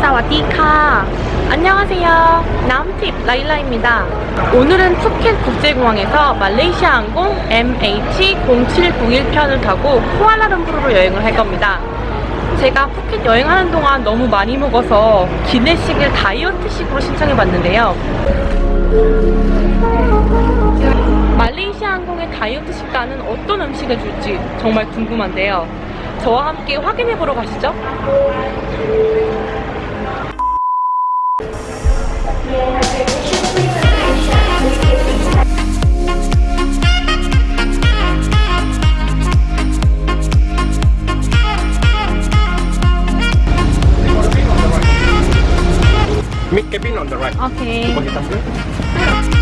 사와디카. 안녕하세요. 남팁 라일라입니다. 오늘은 푸켓 국제공항에서 말레이시아 항공 MH0701편을 타고 쿠알라룸푸르로 여행을 할 겁니다. 제가 푸켓 여행하는 동안 너무 많이 먹어서 기내식을 다이어트식으로 신청해 봤는데요. 말레이시아 항공의 다이어트 식단은 어떤 음식을 줄지 정말 궁금한데요 저와 함께 확인해 보러 가시죠 Mid cabin on the right. 오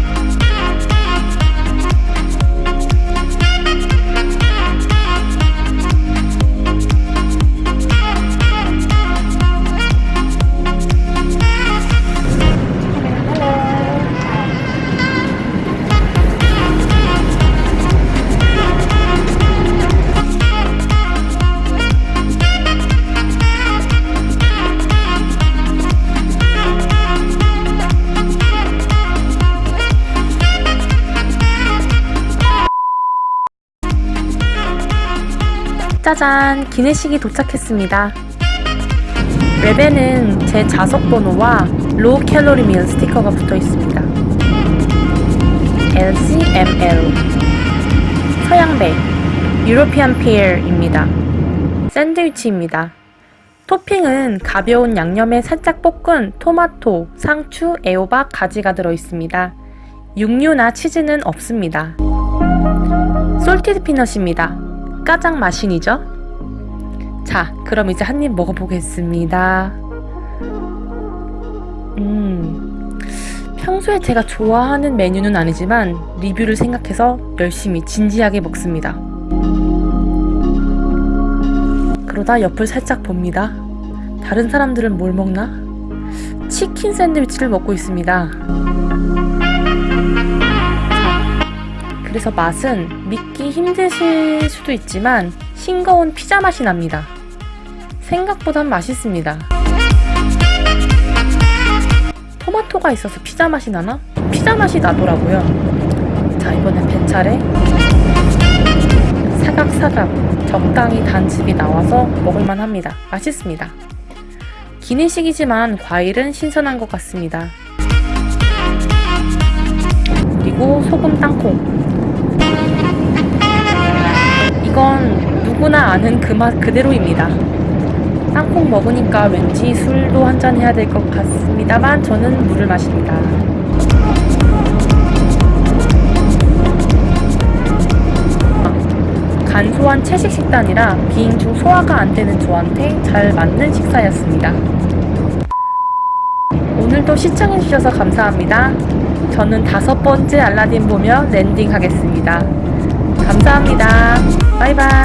짜잔 기내식이 도착했습니다. 랩에는 제 좌석 번호와 low calorie meal 스티커가 붙어 있습니다. LCML 서양배 European pear입니다. 샌드위치입니다. 토핑은 가벼운 양념에 살짝 볶은 토마토, 상추, 애호박, 가지가 들어있습니다. 육류나 치즈는 없습니다. 솔티드 피넛입니다 가장 마신이죠? 자, 그럼 이제 한 입 먹어보겠습니다. 음, 평소에 제가 좋아하는 메뉴는 아니지만 리뷰를 생각해서 열심히 진지하게 먹습니다. 그러다 옆을 살짝 봅니다. 다른 사람들은 뭘 먹나? 치킨 샌드위치를 먹고 있습니다. 그래서 맛은 믿기 힘드실 수도 있지만 싱거운 피자 맛이 납니다. 생각보단 맛있습니다. 토마토가 있어서 피자 맛이 나나? 피자 맛이 나더라고요. 자, 이번엔 배차례 사각사각 적당히 단즙이 나와서 먹을만 합니다. 맛있습니다. 기내식이지만 과일은 신선한 것 같습니다. 그리고 소금 땅콩 이건 누구나 아는 그 맛 그대로입니다. 땅콩 먹으니까 왠지 술도 한잔 해야 될 것 같습니다만 저는 물을 마십니다. 간소한 채식 식단이라 비행 중 소화가 안 되는 저한테 잘 맞는 식사였습니다. 오늘도 시청해주셔서 감사합니다. 저는 다섯 번째 알라딘 보며 랜딩하겠습니다. 감사합니다. 바이바이.